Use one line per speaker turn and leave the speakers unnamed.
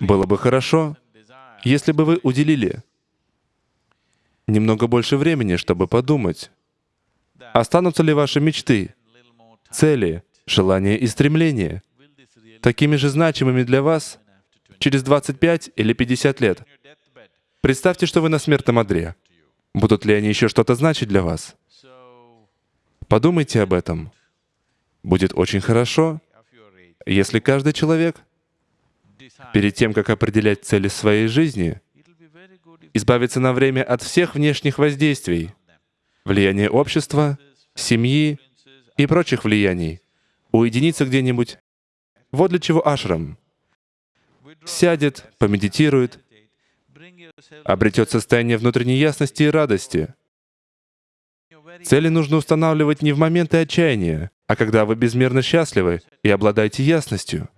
Было бы хорошо, если бы вы уделили немного больше времени, чтобы подумать, останутся ли ваши мечты, цели, желания и стремления такими же значимыми для вас через 25 или 50 лет. Представьте, что вы на смертном одре. Будут ли они еще что-то значить для вас? Подумайте об этом. Будет очень хорошо, если каждый человек перед тем, как определять цели своей жизни, избавиться на время от всех внешних воздействий, влияния общества, семьи и прочих влияний, уединиться где-нибудь. Вот для чего ашрам. Сядет, помедитирует, обретет состояние внутренней ясности и радости. Цели нужно устанавливать не в моменты отчаяния, а когда вы безмерно счастливы и обладаете ясностью.